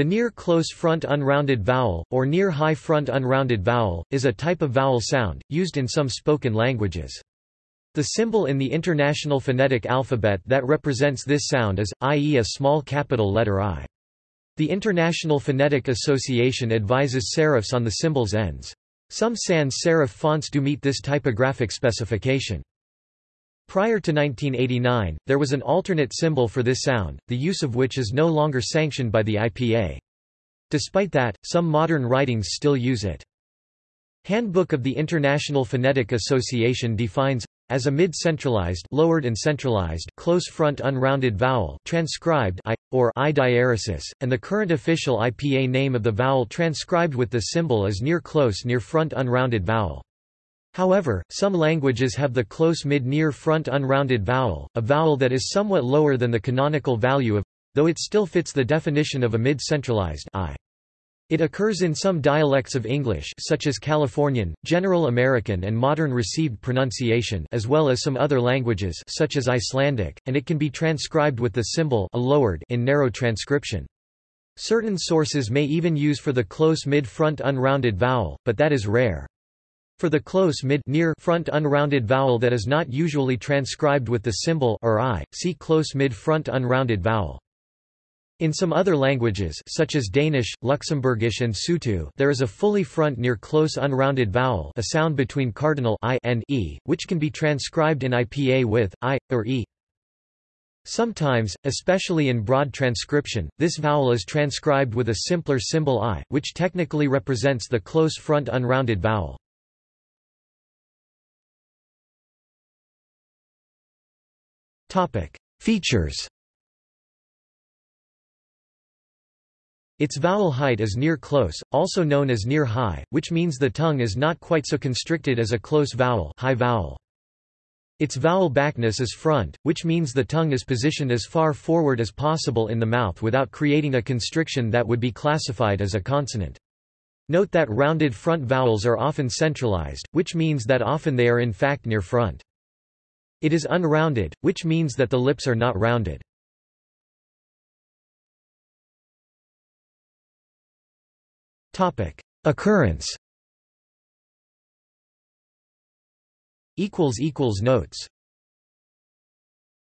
The near-close front unrounded vowel, or near-high front unrounded vowel, is a type of vowel sound, used in some spoken languages. The symbol in the International Phonetic Alphabet that represents this sound is, i.e. a small capital letter I. The International Phonetic Association advises serifs on the symbol's ends. Some sans serif fonts do meet this typographic specification. Prior to 1989, there was an alternate symbol for this sound, the use of which is no longer sanctioned by the IPA. Despite that, some modern writings still use it. Handbook of the International Phonetic Association defines as a mid-centralized lowered and centralized close front unrounded vowel transcribed i or i diaeresis and the current official IPA name of the vowel transcribed with the symbol is near close near front unrounded vowel However, some languages have the close mid-near front unrounded vowel, a vowel that is somewhat lower than the canonical value of though it still fits the definition of a mid-centralized i. It occurs in some dialects of English such as Californian, General American and Modern Received Pronunciation as well as some other languages such as Icelandic, and it can be transcribed with the symbol a lowered in narrow transcription. Certain sources may even use for the close mid-front unrounded vowel, but that is rare. For the close mid near front unrounded vowel that is not usually transcribed with the symbol or i, see close mid front unrounded vowel. In some other languages such as Danish, Luxembourgish and Sotho there is a fully front near close unrounded vowel a sound between cardinal i and e, which can be transcribed in IPA with, i, or e. Sometimes, especially in broad transcription, this vowel is transcribed with a simpler symbol i, which technically represents the close front unrounded vowel. Topic: Features. Its vowel height is near close, also known as near high, which means the tongue is not quite so constricted as a close vowel, high vowel. Its vowel backness is front, which means the tongue is positioned as far forward as possible in the mouth without creating a constriction that would be classified as a consonant. Note that rounded front vowels are often centralized, which means that often they are in fact near front. It is unrounded, which means that the lips are not rounded. Topic: Occurrence. Equals equals Notes